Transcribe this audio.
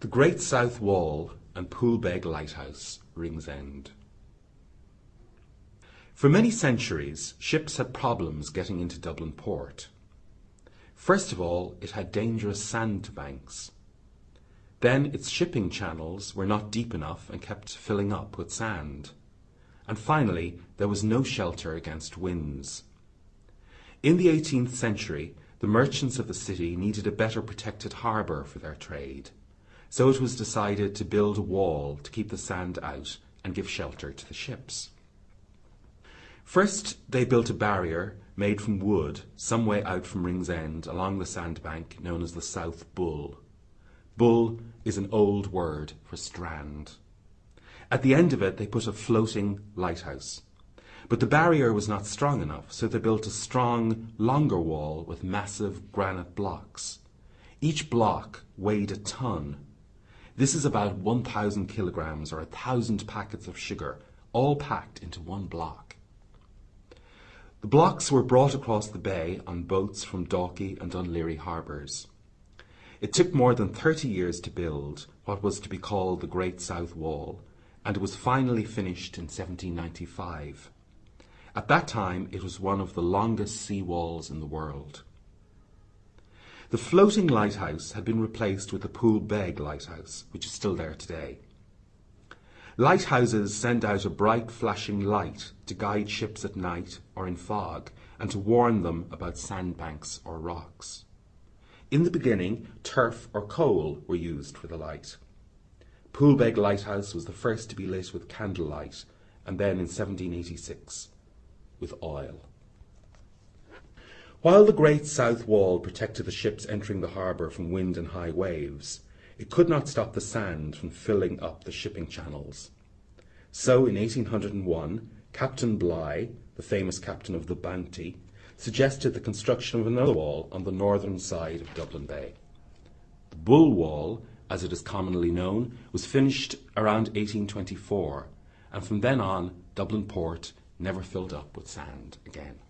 The Great South Wall and Poolbeg Lighthouse, Ringsend. For many centuries, ships had problems getting into Dublin port. First of all, it had dangerous sandbanks. Then its shipping channels were not deep enough and kept filling up with sand. And finally, there was no shelter against winds. In the 18th century, the merchants of the city needed a better protected harbour for their trade, so it was decided to build a wall to keep the sand out and give shelter to the ships. First, they built a barrier made from wood some way out from Ringsend along the sandbank known as the South Bull. Bull is an old word for strand. At the end of it, they put a floating lighthouse. But the barrier was not strong enough, so they built a strong, longer wall with massive granite blocks. Each block weighed a ton. This is about 1,000 kilograms or a thousand packets of sugar, all packed into one block. The blocks were brought across the bay on boats from Dalkey and Laoghaire harbours. It took more than 30 years to build what was to be called the Great South Wall, and it was finally finished in 1795. At that time, it was one of the longest sea walls in the world. The floating lighthouse had been replaced with the Poolbeg lighthouse, which is still there today. Lighthouses send out a bright flashing light to guide ships at night or in fog and to warn them about sandbanks or rocks. In the beginning, turf or coal were used for the light. Poolbeg Lighthouse was the first to be lit with candlelight and then in 1786 with oil. While the great south wall protected the ships entering the harbour from wind and high waves, it could not stop the sand from filling up the shipping channels. So in 1801, Captain Bligh, the famous captain of the Bounty, suggested the construction of another wall on the northern side of Dublin Bay. The Bull Wall, as it is commonly known, was finished around 1824, and from then on Dublin Port never filled up with sand again.